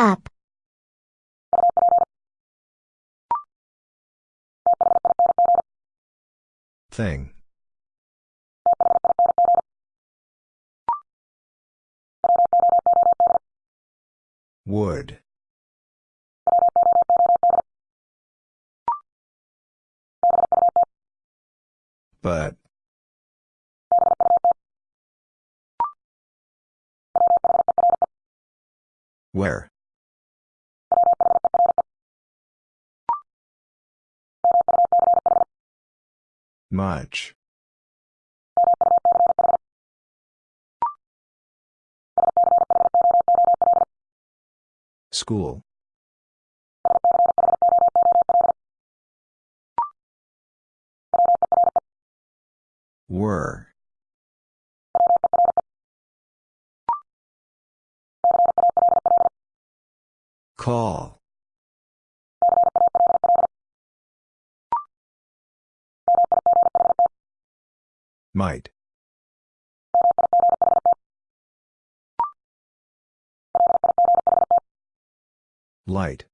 Up. Thing. Would. But. Where? Much. School. Were. Call. Might. Light.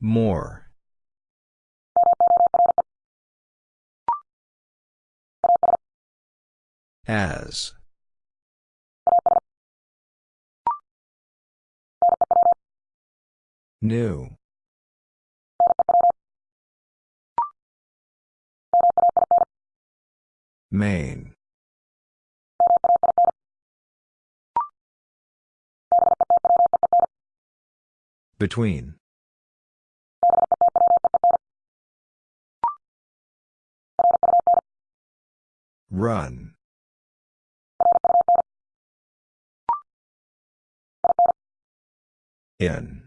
More. As. New. Main. Between. Run. In.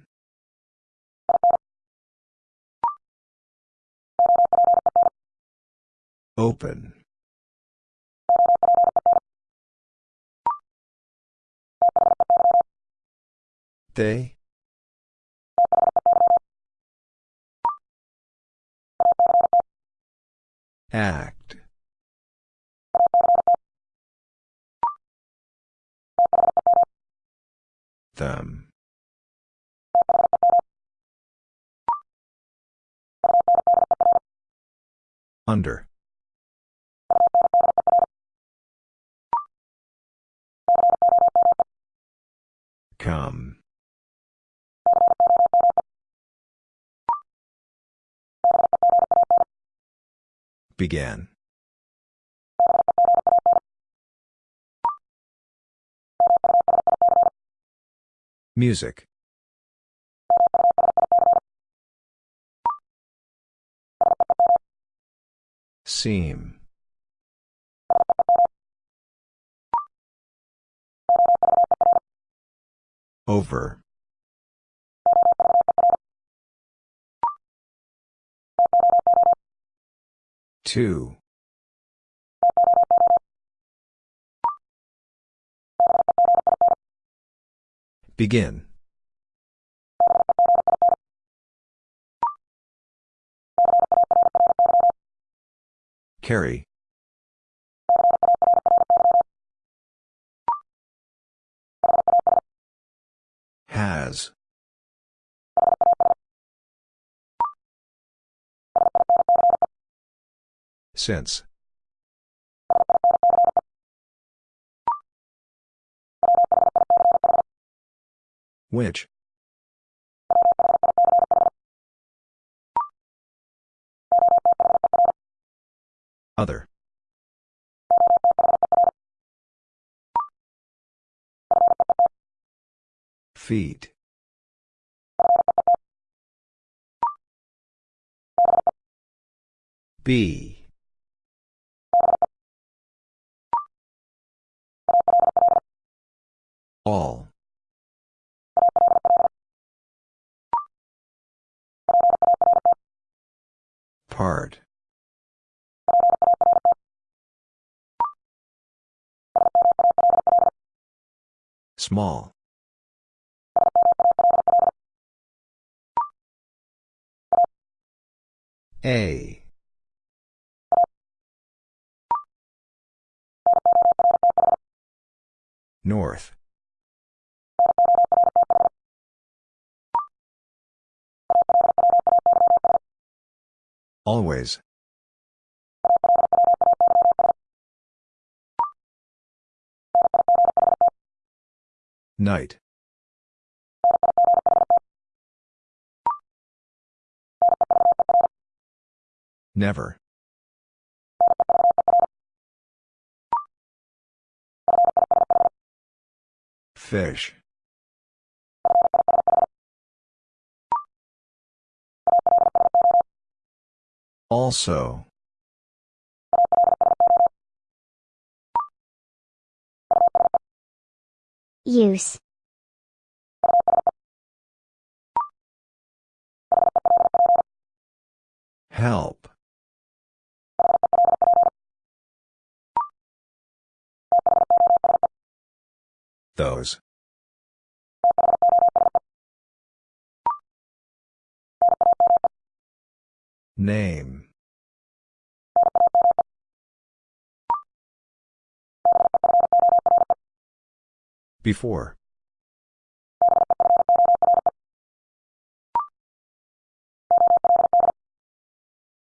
Open. They? Act. Them. Under. Come. Began. Music. Seam. Over. Two. Begin. Carry. Has. Since. Which? Other. Feet. B. All. Part. Small. A. North. Always. Night. Never. Fish. Also. Use. Help. Those. Name. Before.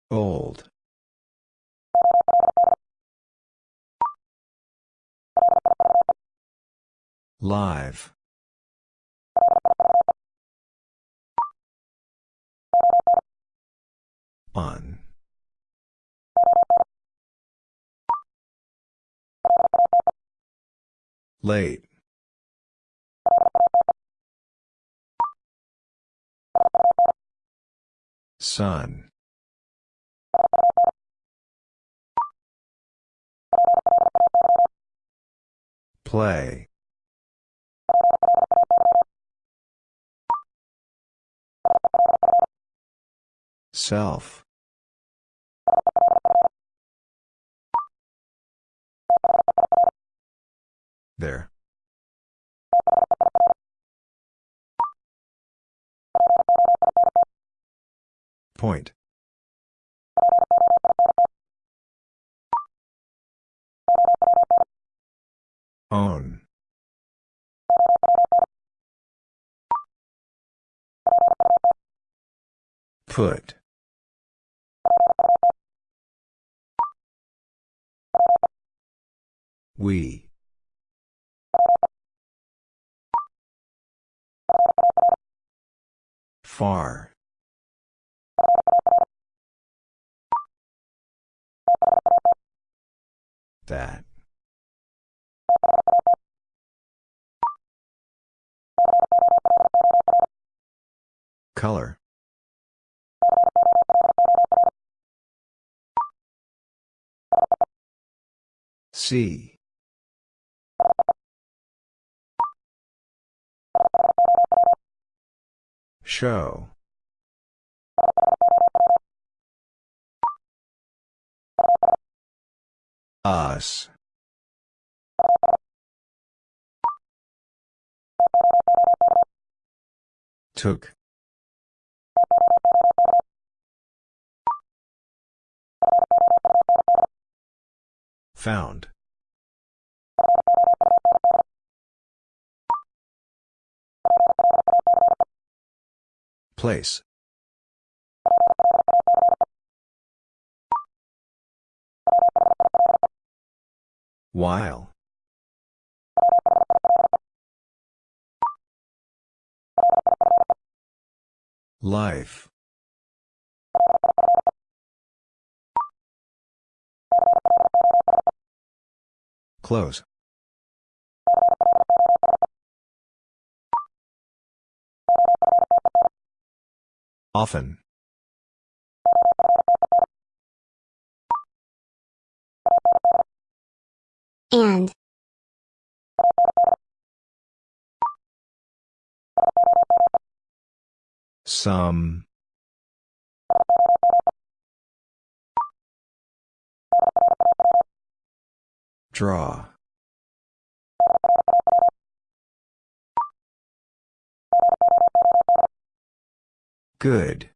Old. Live. On. Late. Sun. Play. Self. There. Point. Own. Put. We. Far. That. Color. See. Show. Us. Took. Found. Place. While. Life. Close. Often. And. Some. Draw. Good.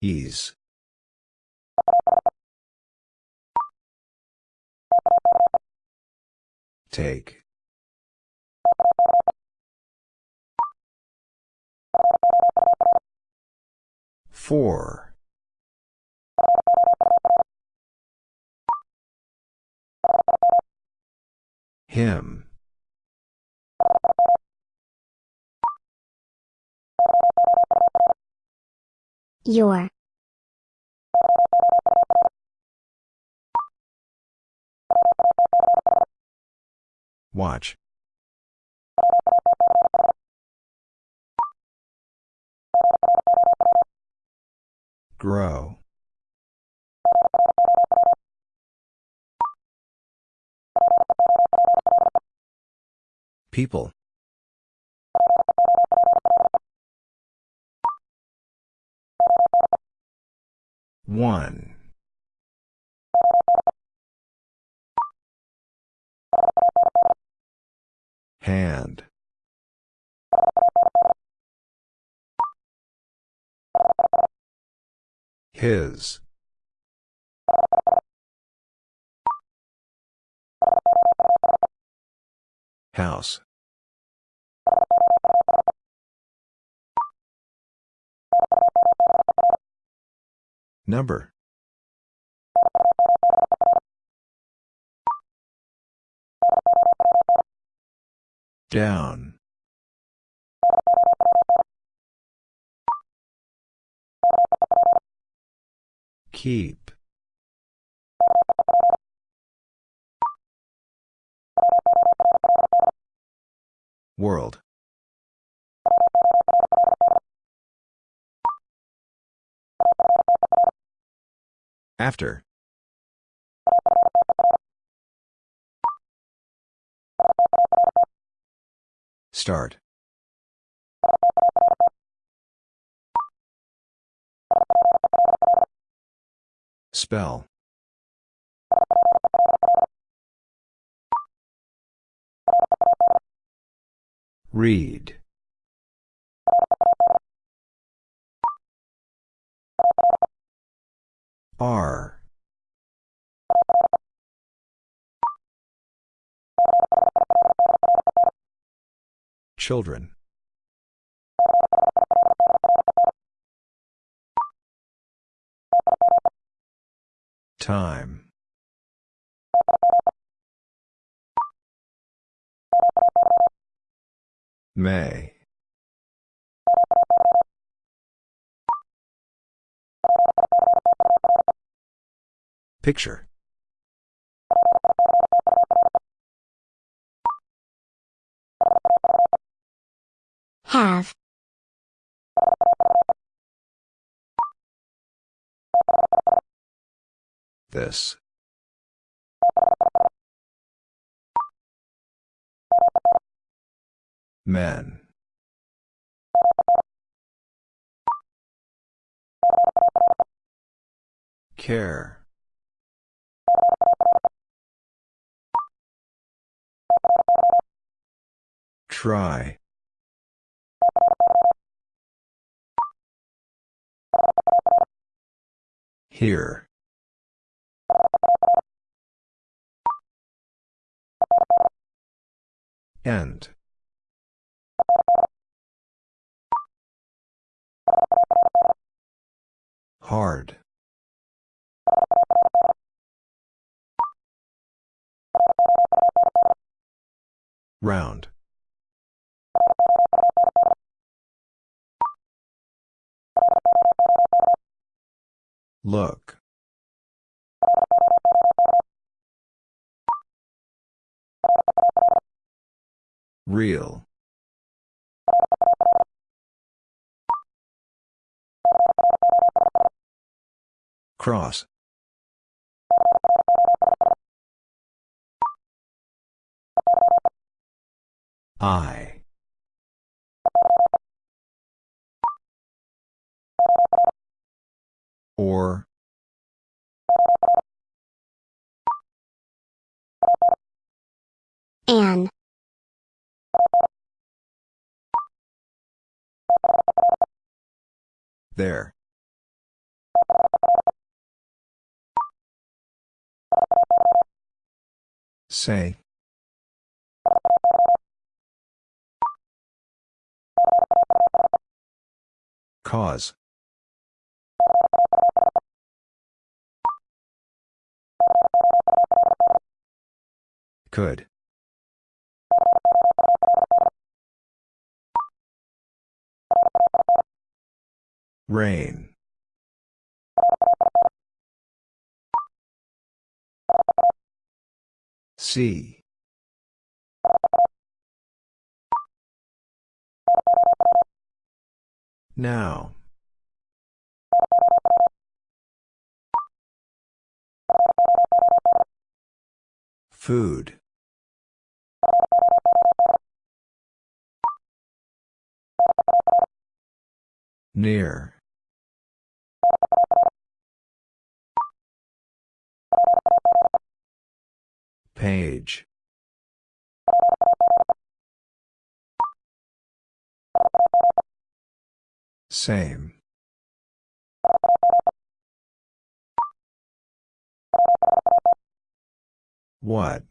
Ease. Take. Four. Him. Your. Watch. Grow. People. One. Hand. His. House. Number. Down. Keep. World. After. Start. Spell. Read. R. Children. Time. May. Picture. Have. This. Men. Care. Try. Here. End. Hard. Round. Look. Real. Cross. I. Or. An. There. Say. Cause. Could. Rain. See. Now. Food. Near. Page. Same. What?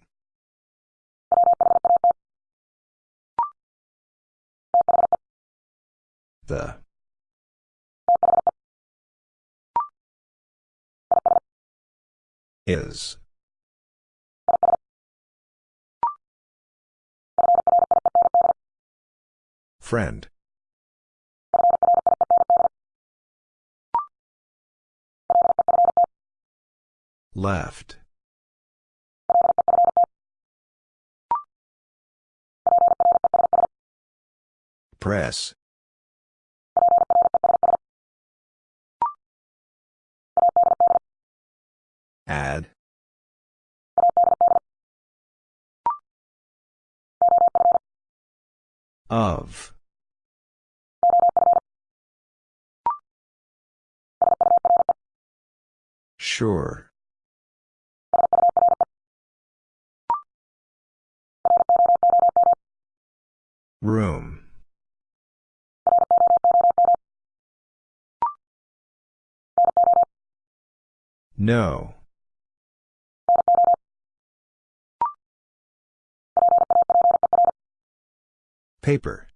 The. Is. Friend. Left. Press. Add. Of. Sure. Room. No. Paper.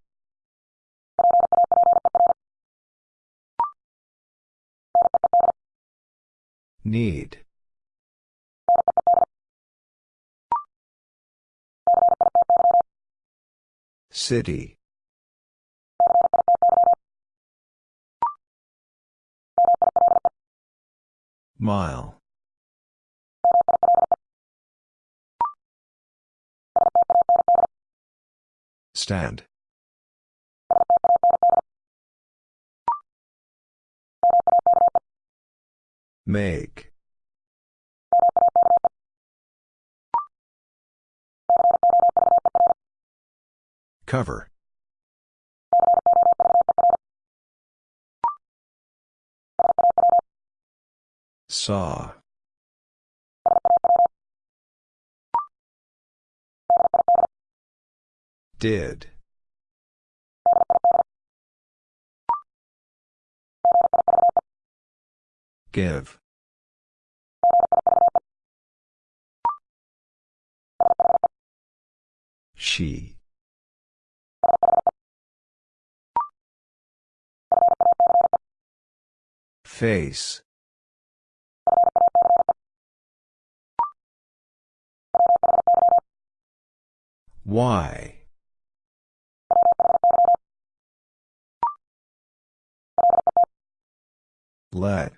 Need. City. Mile. Stand. Make. Cover. Saw. Did. Give. She. Face. Why? Let.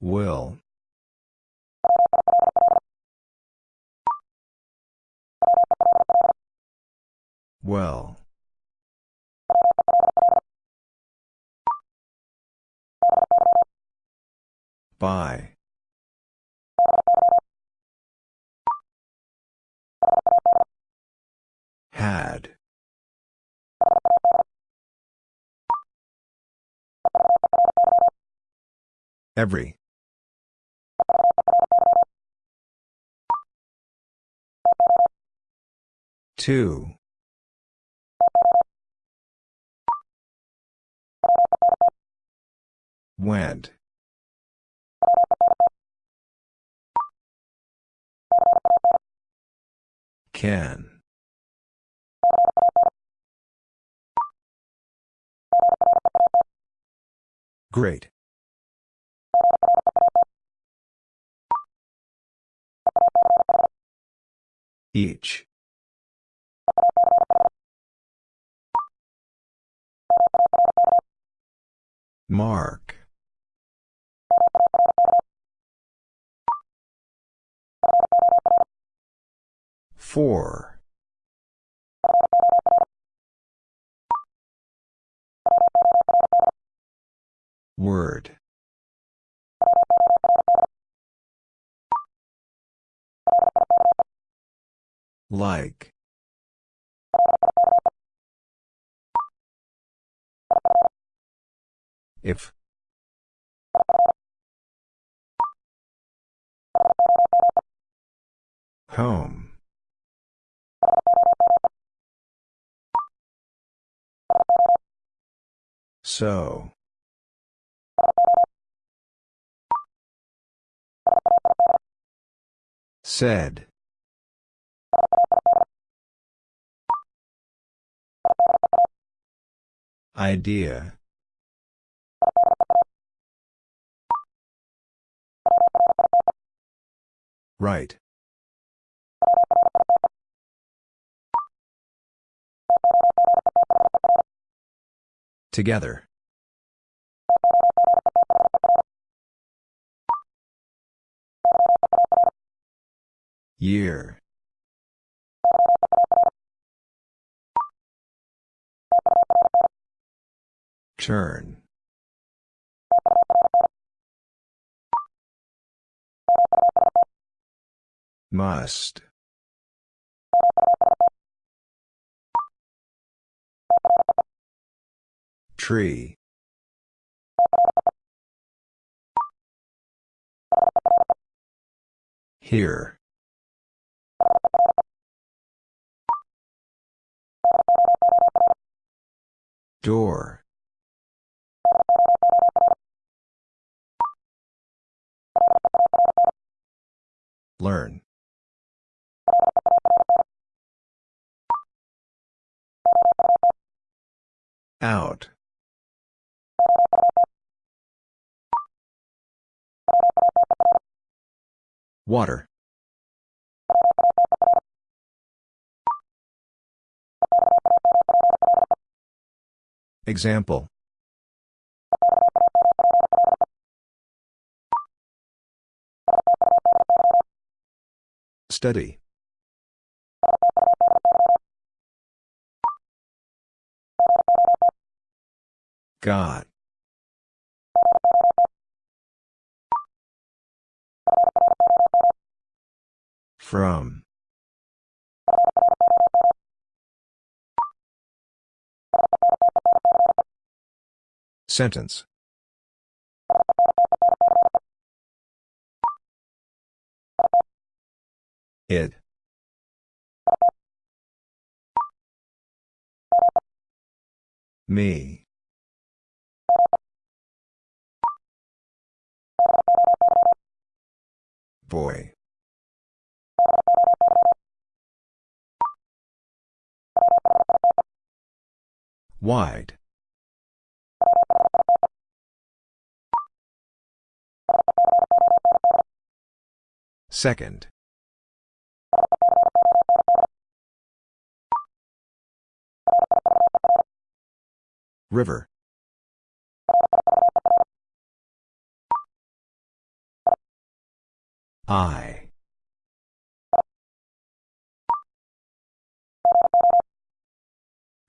Will. Well. By. Had. Every. Two. Went. Can. Great. Each. Mark. Four. Word. Like. If. Home. So. Said. Idea. Right. Together. Year. Turn. Must. Tree. Here. Door. Learn. Out. Water. Example. Study. God. From. Sentence. It. Me. Boy. Wide. Second. River. I.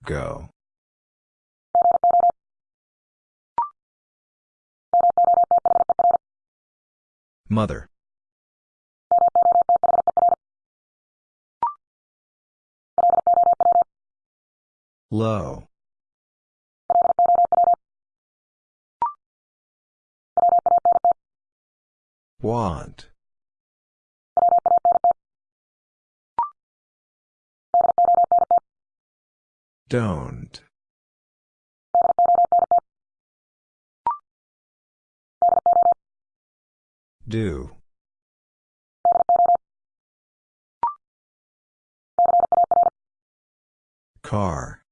Go. Mother. Low. Want. Don't. Do. Car.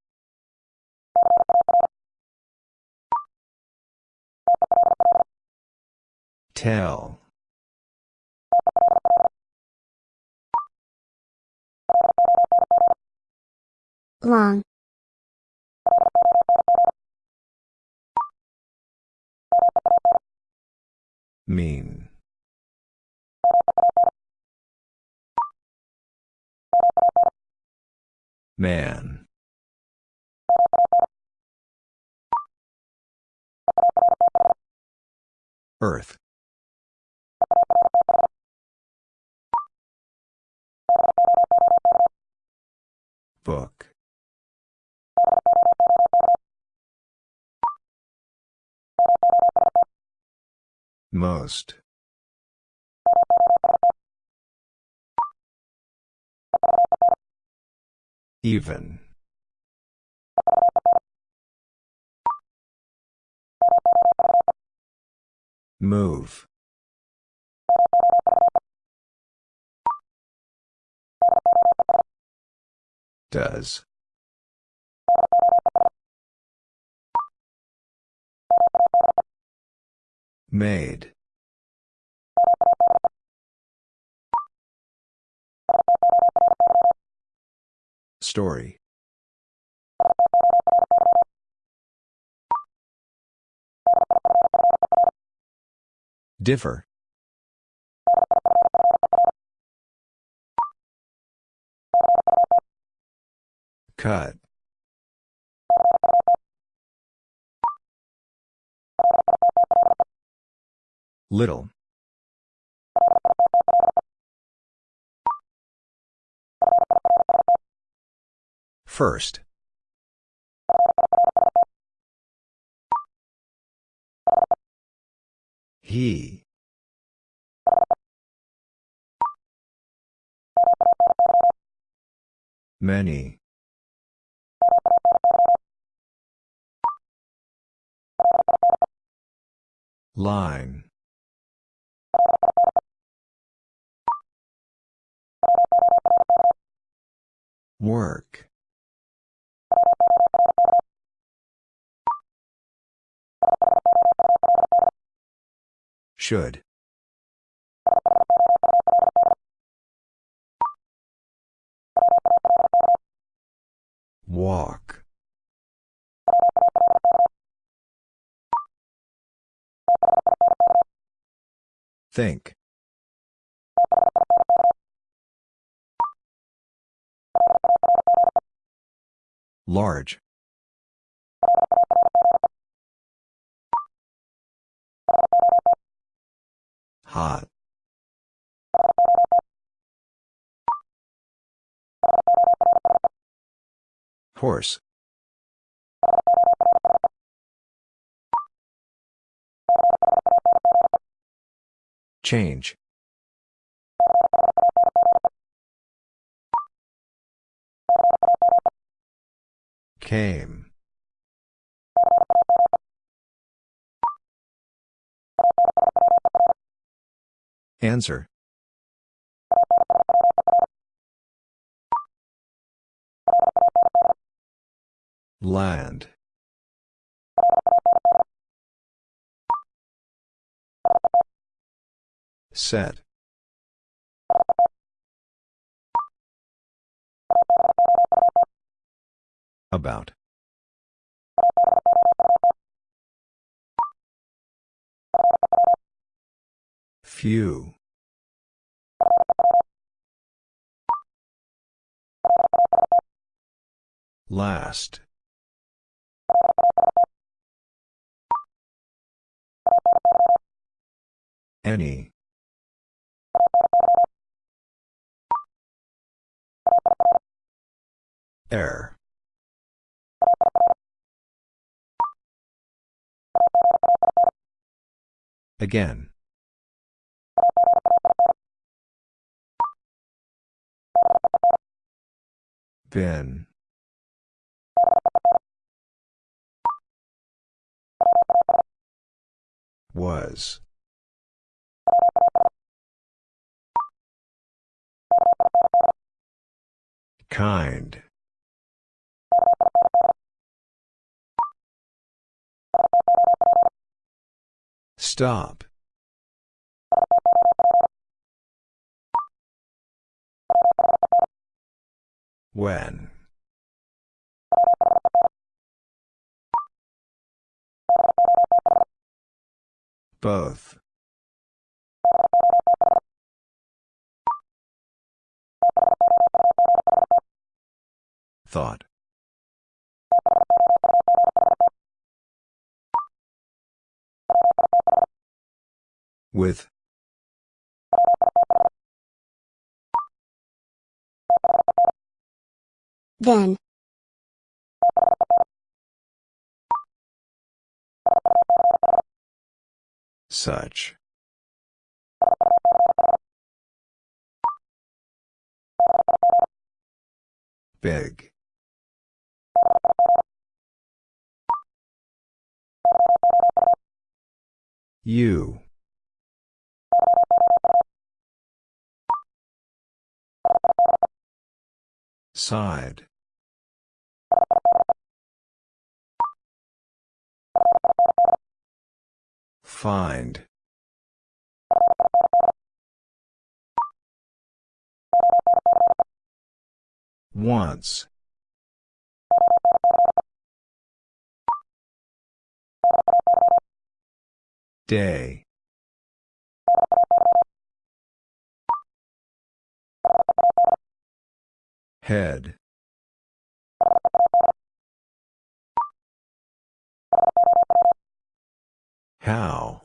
Tell. long, Mean. Man. Earth. Book. Most. Even. Move. Does. Made. Story. Differ. Cut. Little. First. He. Many. Line. Work. Should. Walk. Think. Large. Hot. Horse. Change. Came. Answer. Land. Set. About. Few. Last. Any. Air. Again. Ben Was. Kind. Stop. When. Both. Thought. With. Then. Such. Big. You. Side. Find. Once. Day. Head. How?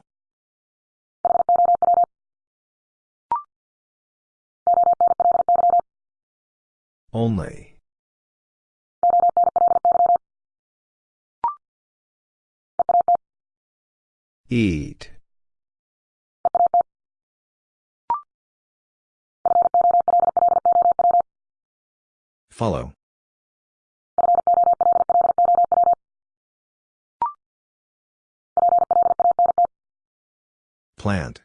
Only. Eat. Follow. Plant.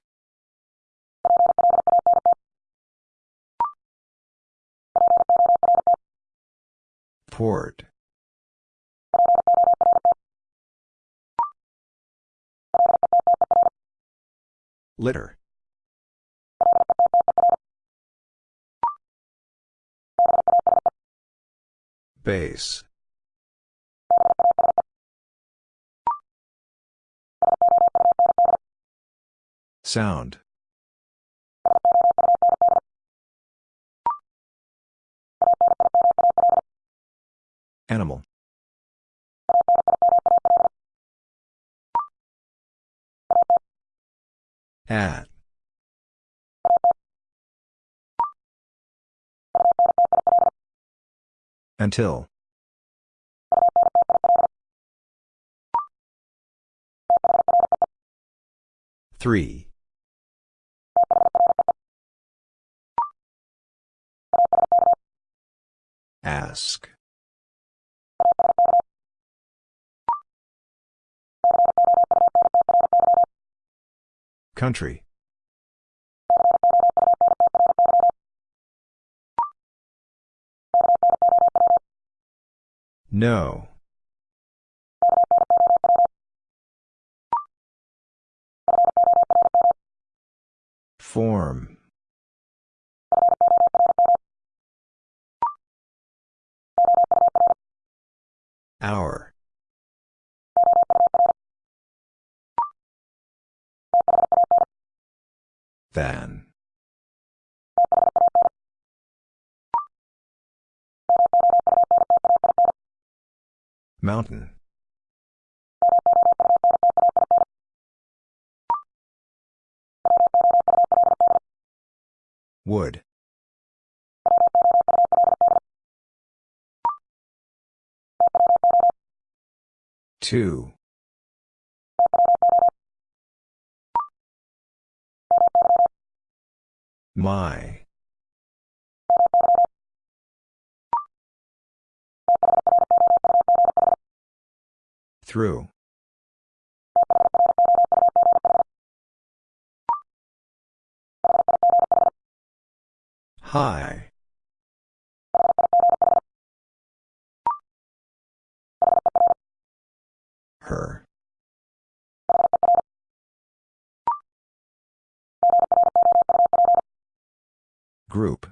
Port. Litter. Base. Sound. Animal. At. Until. Three. Ask. Country. No. Form. Hour. Than. Mountain. Wood. Two. My. Through. High. Group.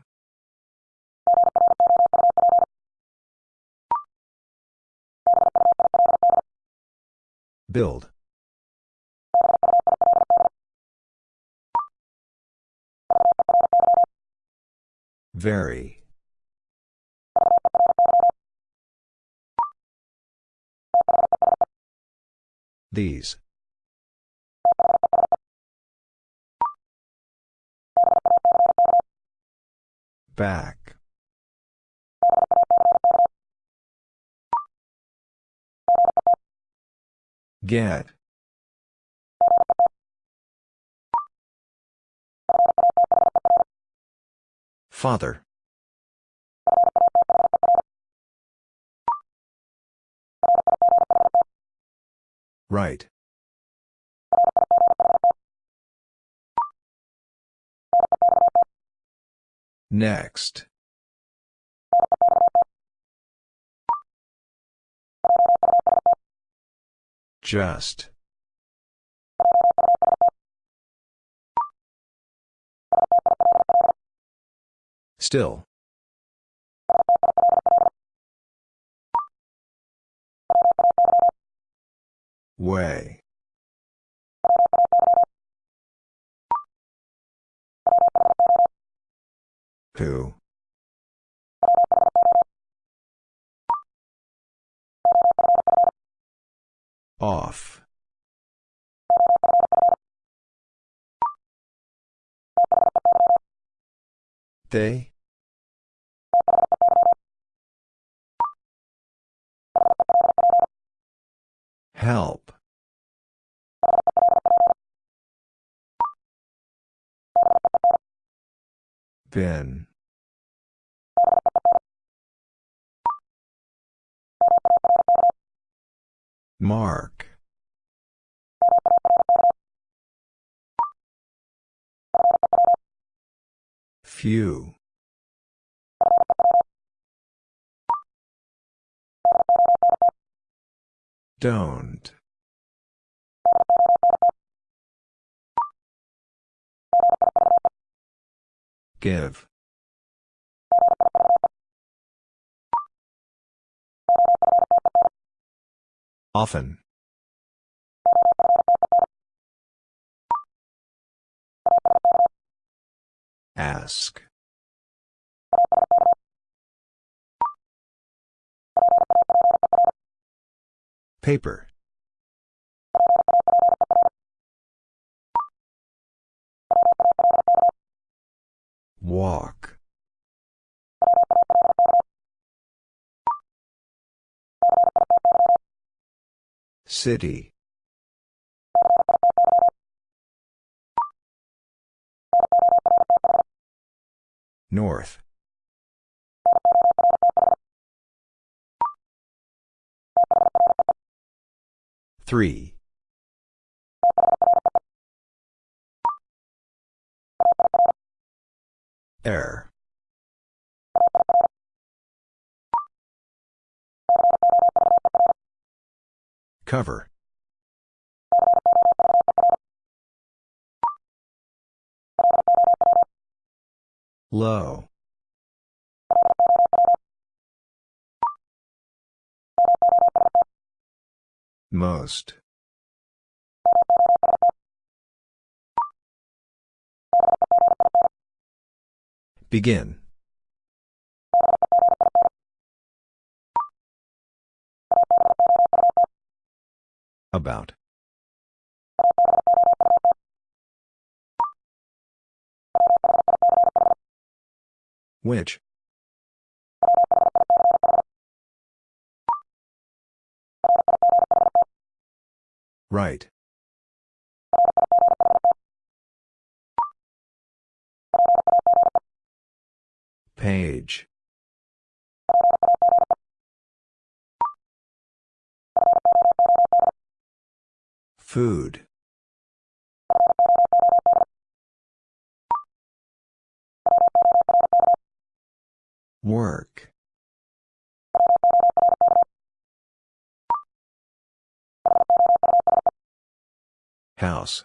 Build. Very. These. Back. Get. Father. Right. Next. Just. Still. Way. Who? Off. They? Help. Bin. Mark. Few. Don't. Give. Often. Ask. Paper. Walk. City. North. Three. Air. Cover. Low. Most. Begin. About. Which? Right. Page. Food. Work. House.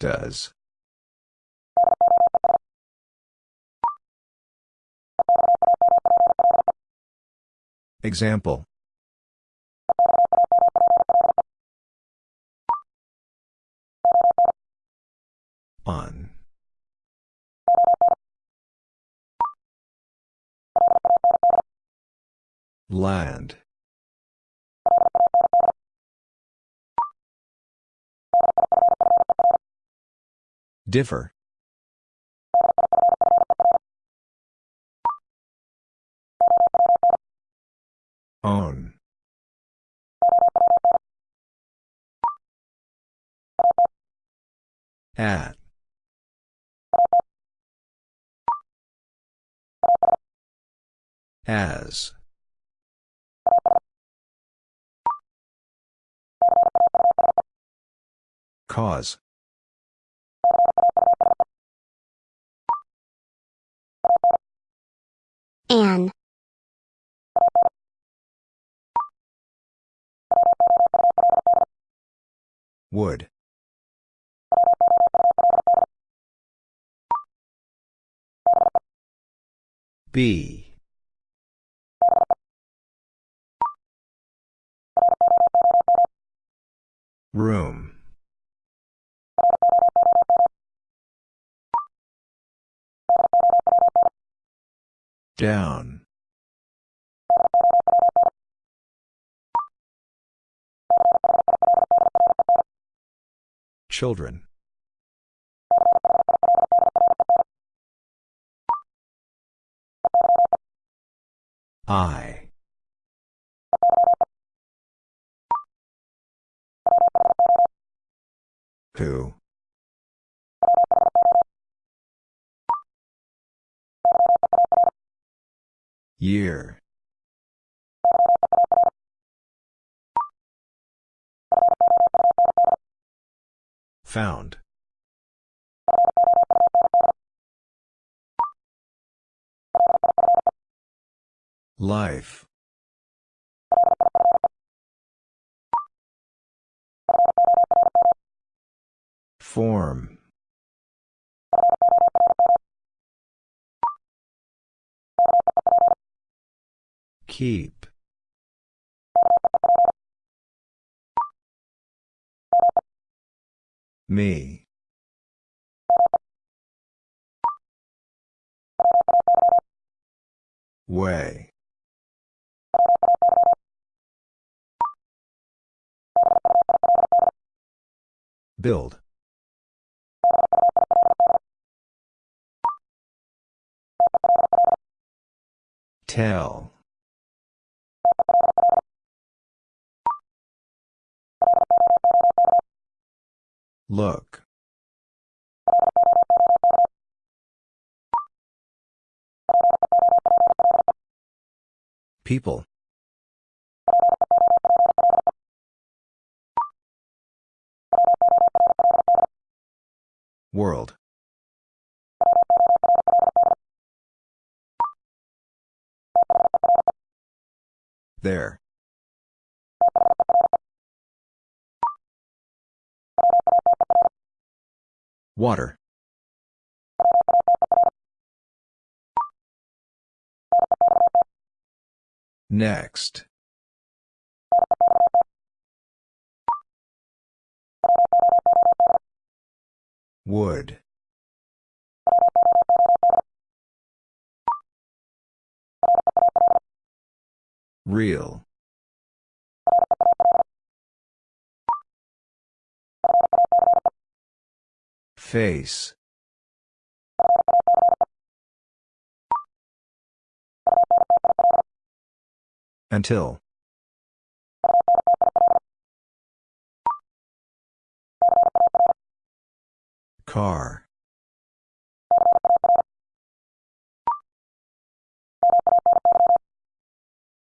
Does. Example. On. Land. Differ. Own. At. As. Cause. An. Would. B. Room. Down. Children. I. Who? Year. Found. Life. Form. Keep. Me. Way. Build. Tell. Look. People. World. There. Water. Next. Wood. Real. Face. Until. Car.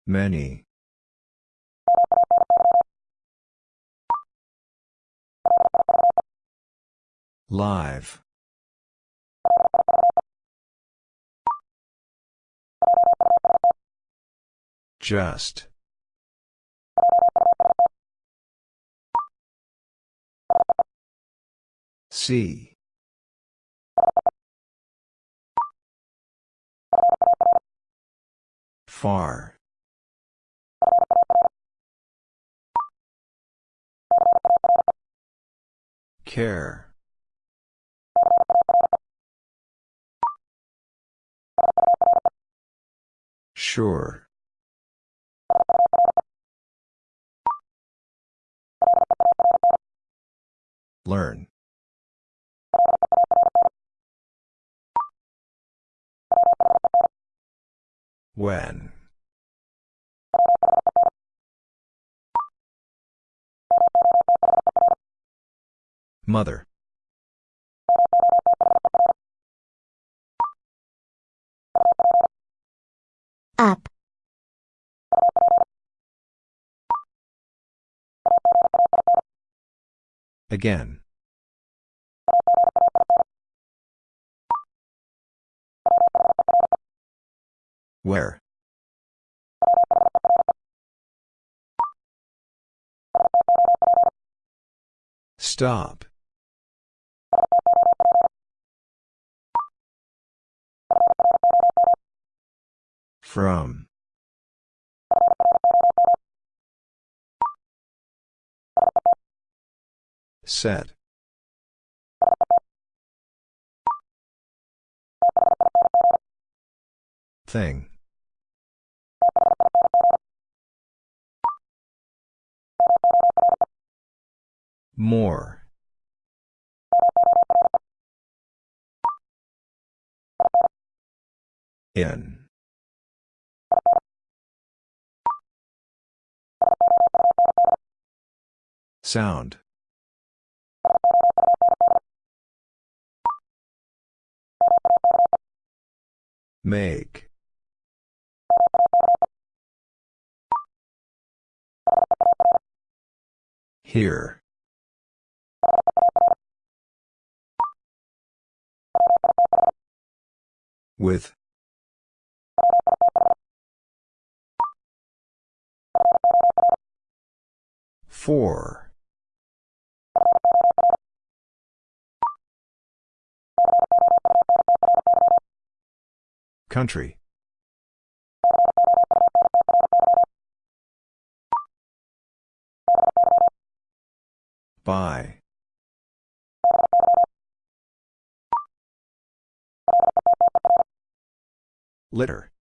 Many. Live. Just. See. Far. Care. Sure. Learn. When. Mother. Up. Again. Where? Stop. From. Set. Thing. More. In. Sound. Make. Here. With. Four. Country. By. Litter.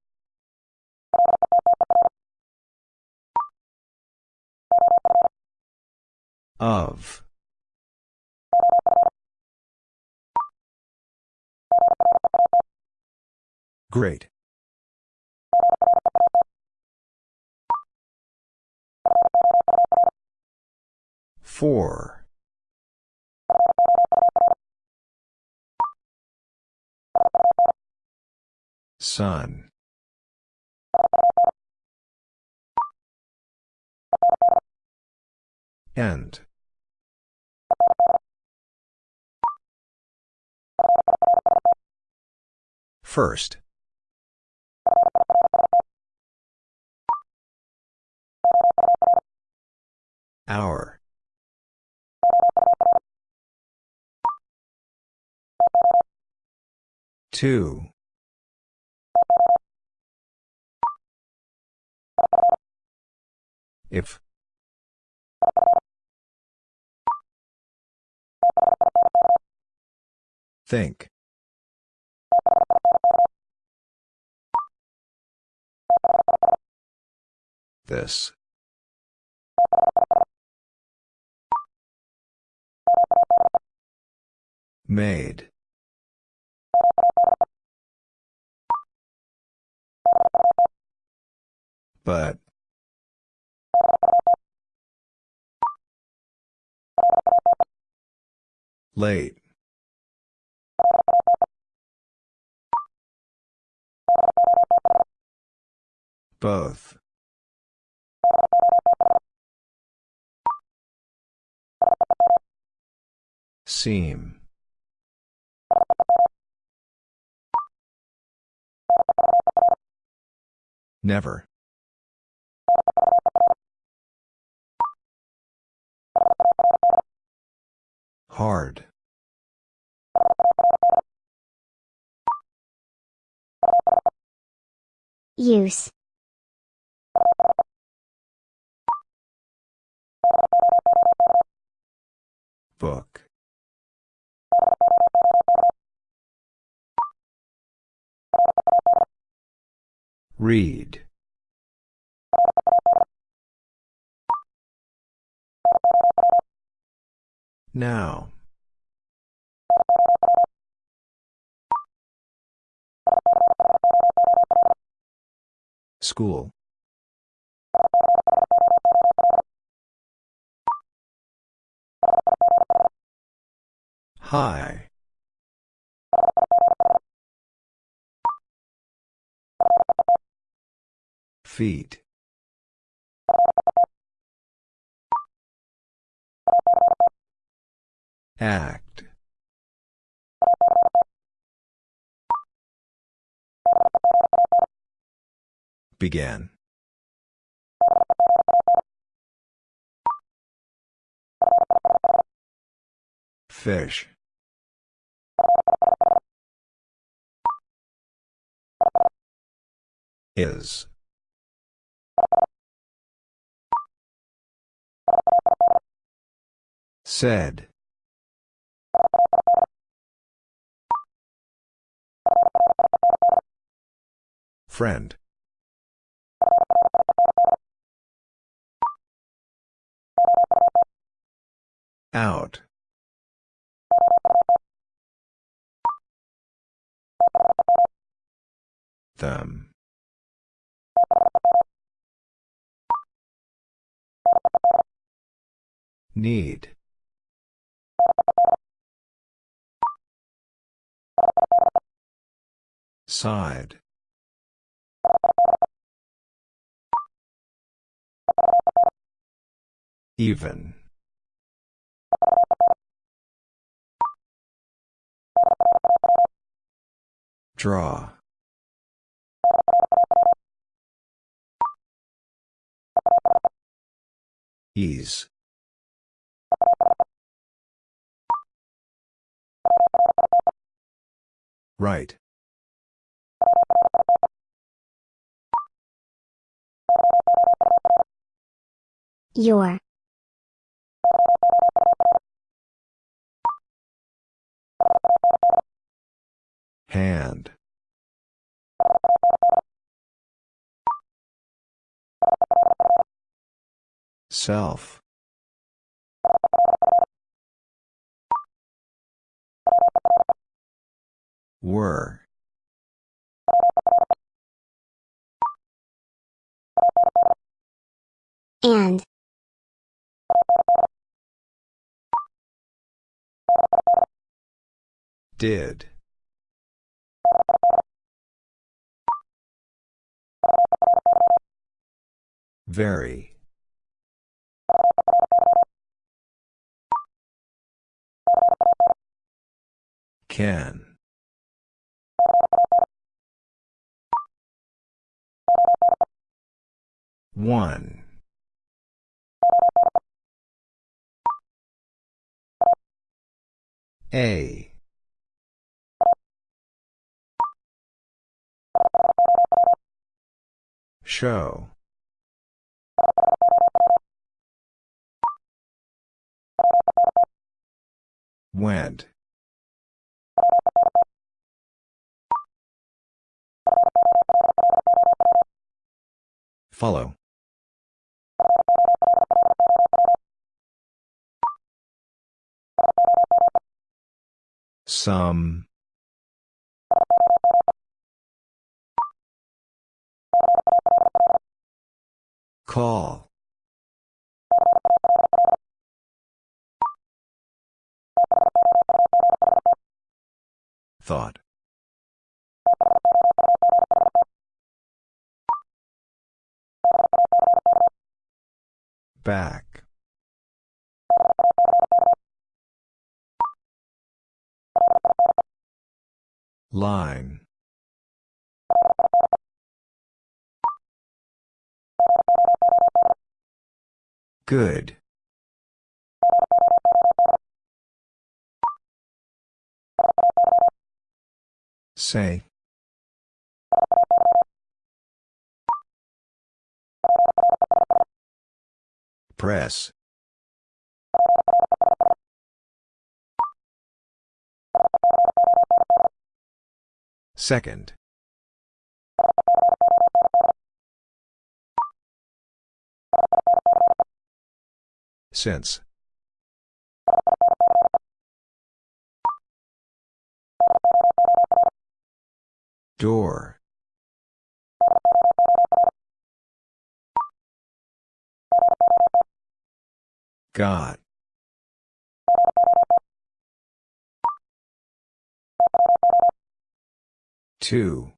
Of. Great. Four. Sun. End. First. Hour. Two. If. Think. This. Made. But. Late. Both. Seam. Never. Hard. Use. Book. Read. Now. School. High. Feet. Act. Began. Fish. Is. Said. Friend. Out. Them. Need. Side. Even. Draw. Ease. Right. Your. Hand. Self. Were. Did. Very. Can. One. A. Show. Went. Follow. Some. Call. Thought. Back. Line. Good. Say. Press. Second. Since. Door. Got. Two.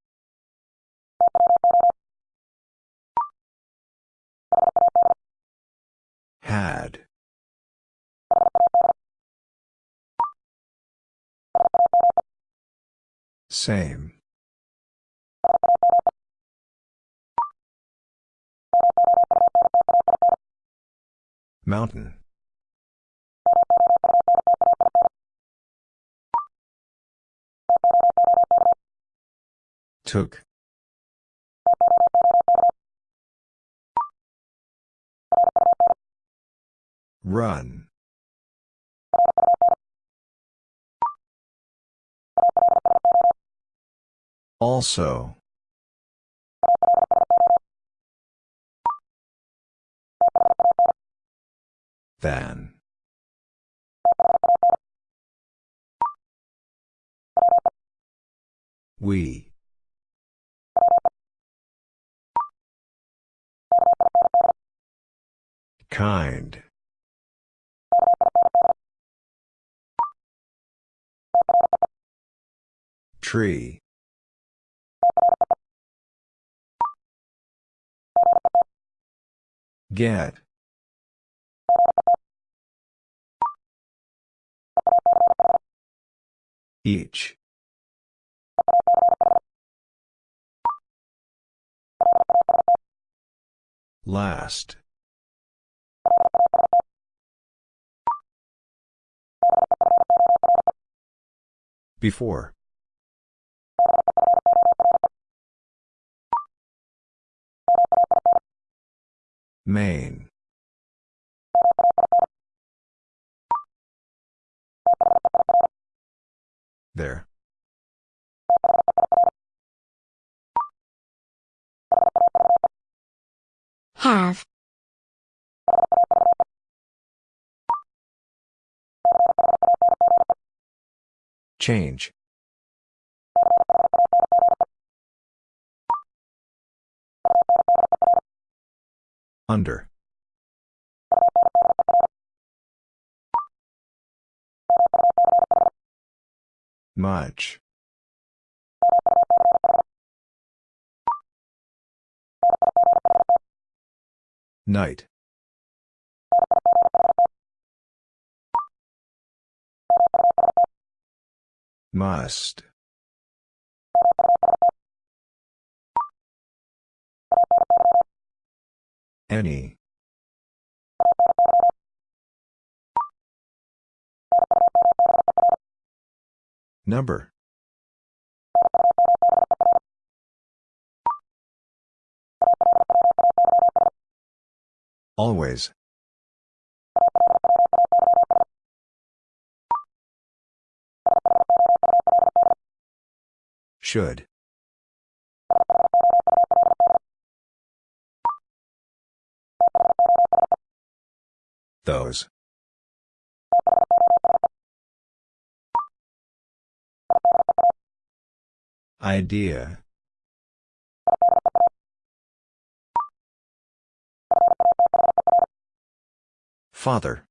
Had. Same. Mountain. Took. Run. Also. Than. We. Kind. Tree. Get. Each. Last. Before. Main. There. Have. Change. Under. Much. Night. Must. Any. Number. Always. Should. Those. Idea. Father.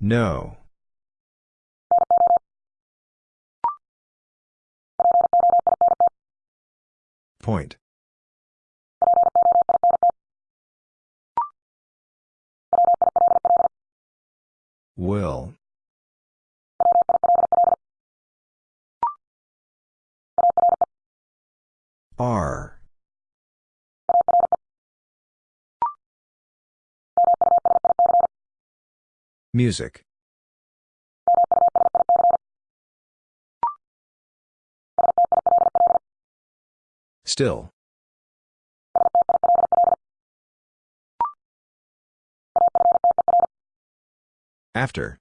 No. Point. Will. R. Music. Still. After.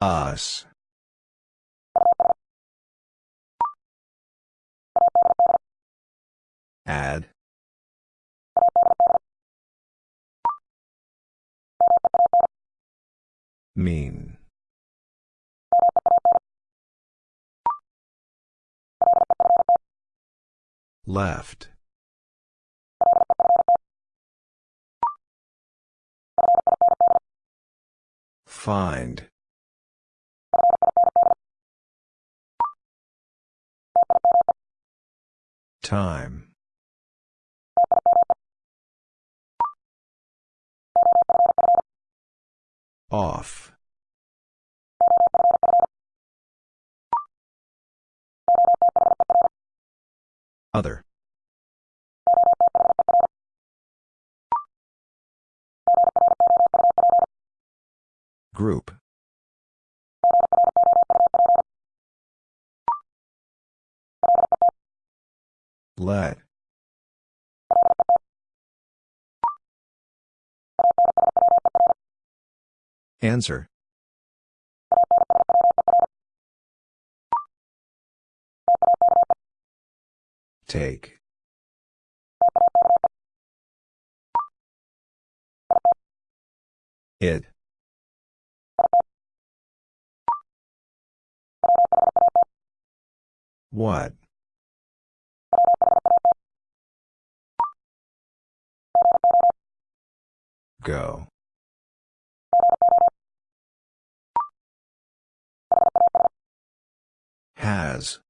Us. Add. Mean. Left. Find. Time. Off. Other. Group. Let. Answer. Take. It. What? Go. Has.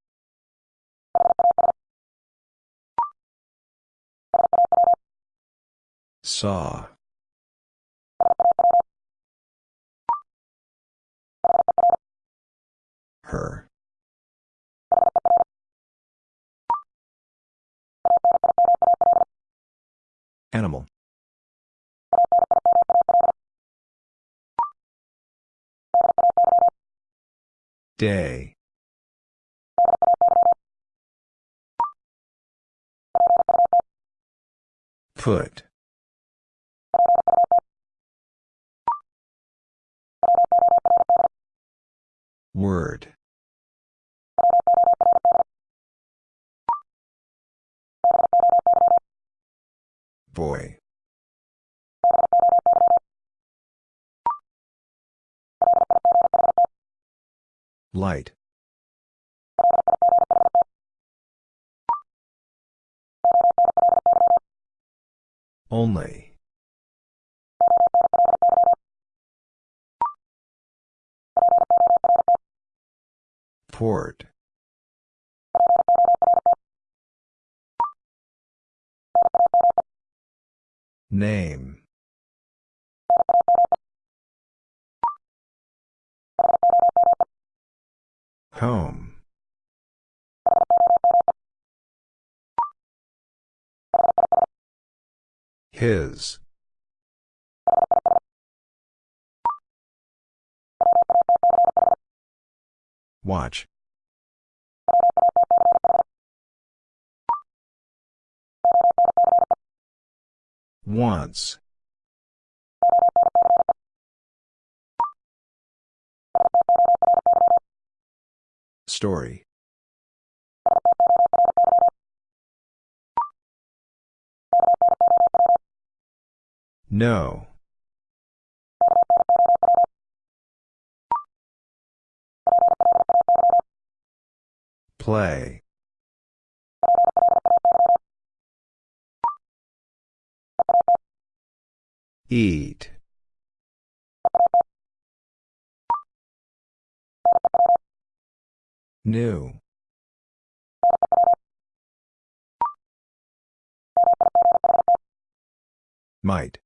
Saw. Her. Animal. Day. Put. Word. Boy. Light. Only. Port. Name. Home. His. Watch. Once. Story. No. Play. Eat. New. Might.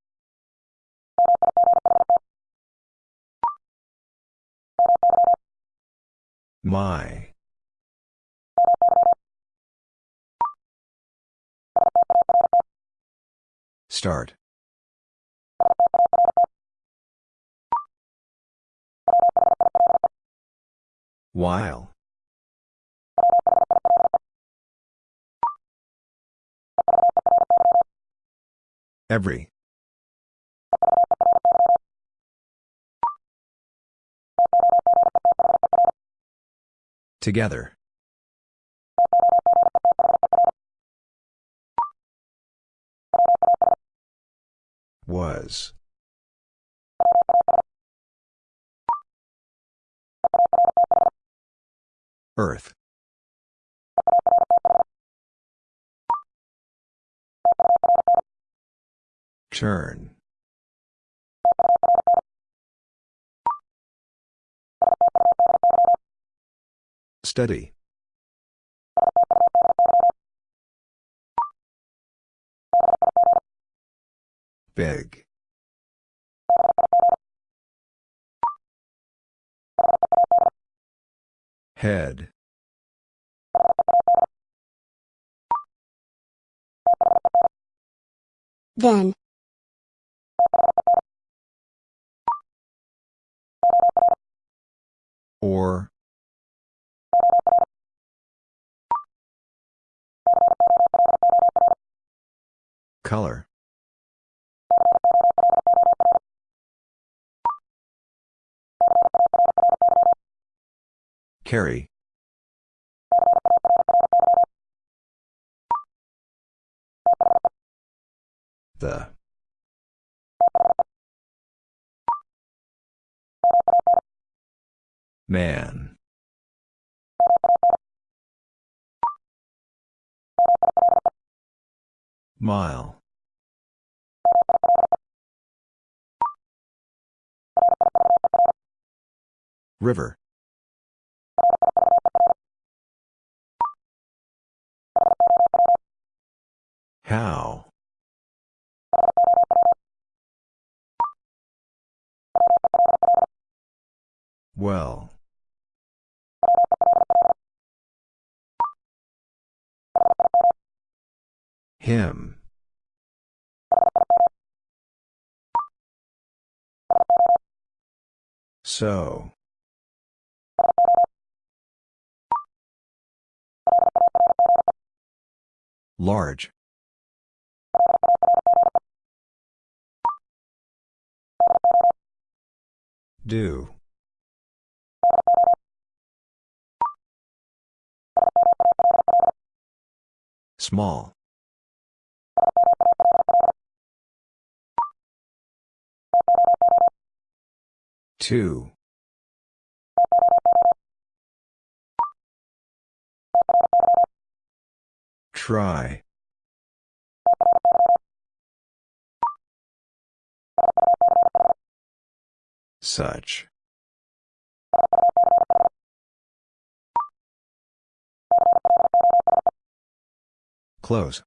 My. Start. While. Every. Together. Was. Earth. Turn. Study. Big. Head. Then. Or. Color. Carry. The. Man. Mile. River. How? Well. Him. So. Large. Do. Small. Two. Try. Such. Close.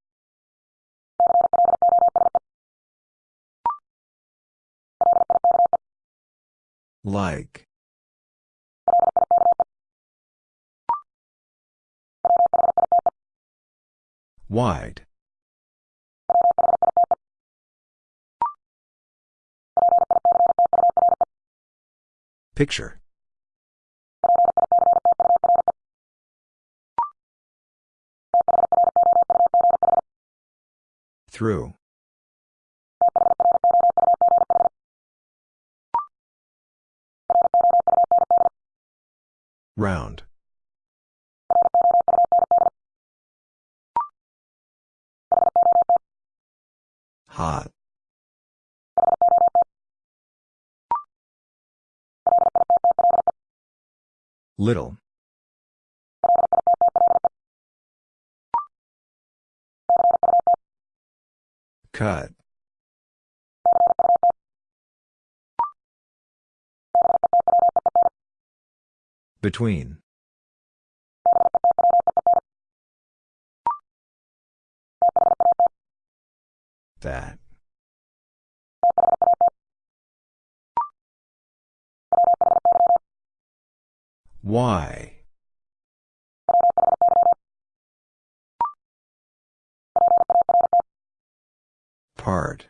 Like. Wide. Picture. Through. Round. Hot. Little. Cut. Between. That. Why? Part.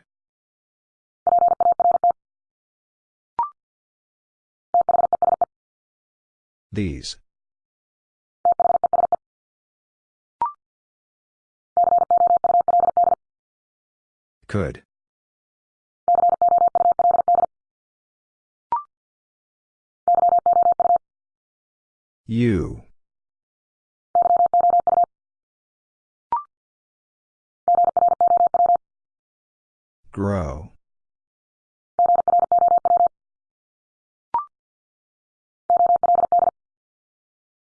These. Could. You. Grow.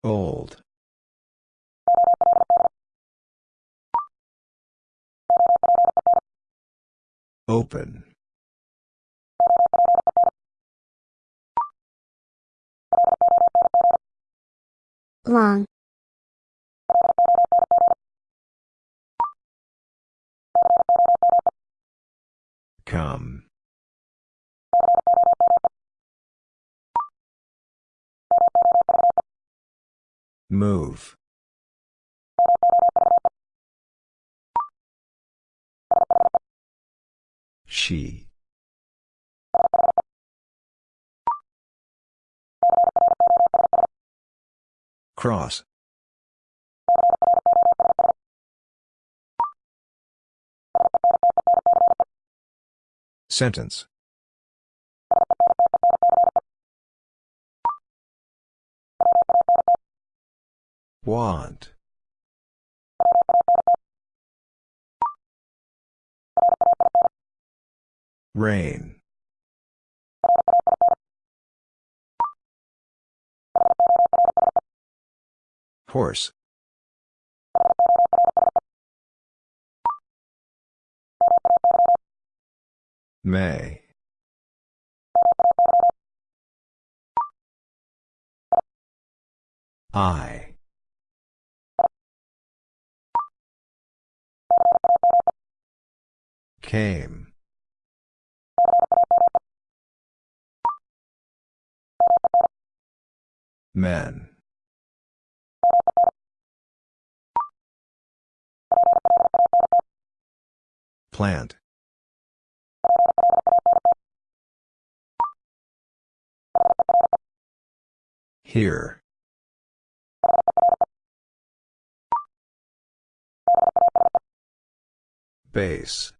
Old. Open. Long. Come. Move. She. Cross. Sentence. Want. Rain. Horse. May. I. Came. Men. Plant. Here. Base.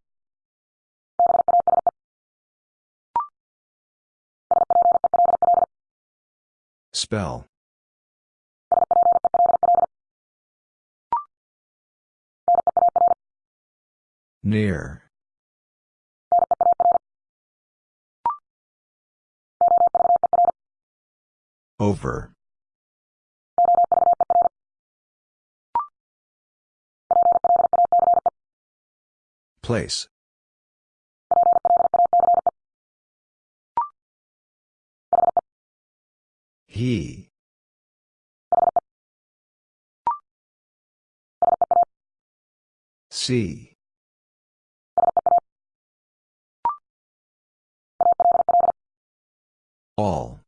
Spell. Near. Over. Place. He. All.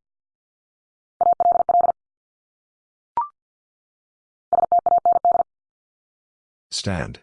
Stand.